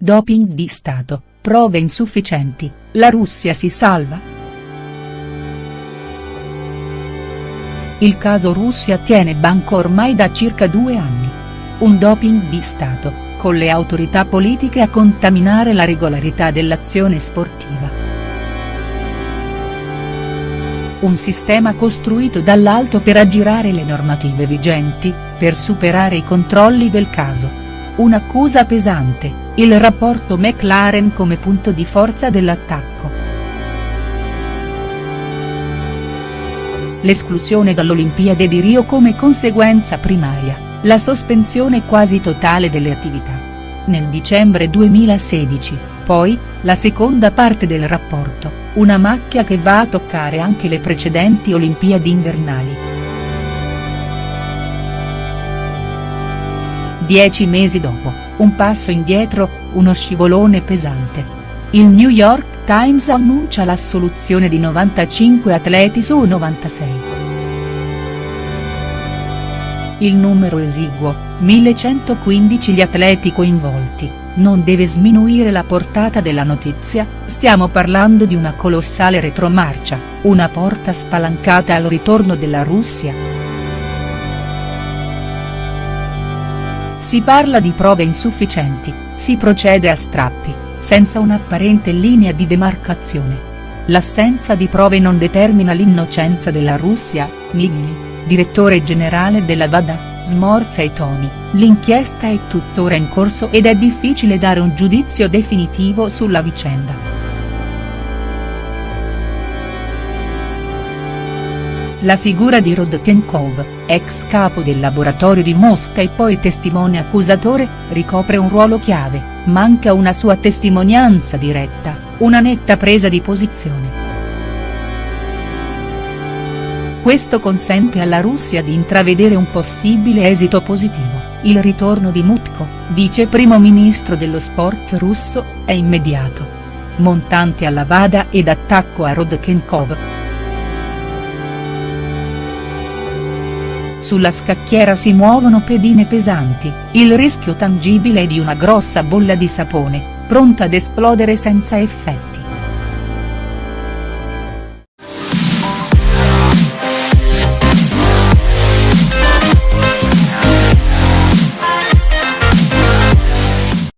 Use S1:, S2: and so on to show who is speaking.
S1: doping di Stato, prove insufficienti, la Russia si salva?. Il caso Russia tiene banco ormai da circa due anni. Un doping di Stato, con le autorità politiche a contaminare la regolarità dell'azione sportiva. Un sistema costruito dall'alto per aggirare le normative vigenti, per superare i controlli del caso. Un'accusa pesante, il rapporto McLaren come punto di forza dell'attacco. L'esclusione dall'Olimpiade di Rio come conseguenza primaria, la sospensione quasi totale delle attività. Nel dicembre 2016, poi, la seconda parte del rapporto, una macchia che va a toccare anche le precedenti Olimpiadi invernali. Dieci mesi dopo, un passo indietro, uno scivolone pesante. Il New York Times annuncia l'assoluzione di 95 atleti su 96. Il numero esiguo, 1115 gli atleti coinvolti, non deve sminuire la portata della notizia, stiamo parlando di una colossale retromarcia, una porta spalancata al ritorno della Russia. Si parla di prove insufficienti, si procede a strappi, senza un'apparente linea di demarcazione. L'assenza di prove non determina l'innocenza della Russia, Migli, direttore generale della WADA, smorza i toni, l'inchiesta è tuttora in corso ed è difficile dare un giudizio definitivo sulla vicenda. La figura di Rodchenkov, ex capo del laboratorio di Mosca e poi testimone accusatore, ricopre un ruolo chiave, manca una sua testimonianza diretta, una netta presa di posizione. Questo consente alla Russia di intravedere un possibile esito positivo, il ritorno di Mutko, vice primo ministro dello sport russo, è immediato. Montante alla Vada ed attacco a Rodchenkov. Sulla scacchiera si muovono pedine pesanti, il rischio tangibile è di una grossa bolla di sapone, pronta ad esplodere senza effetti.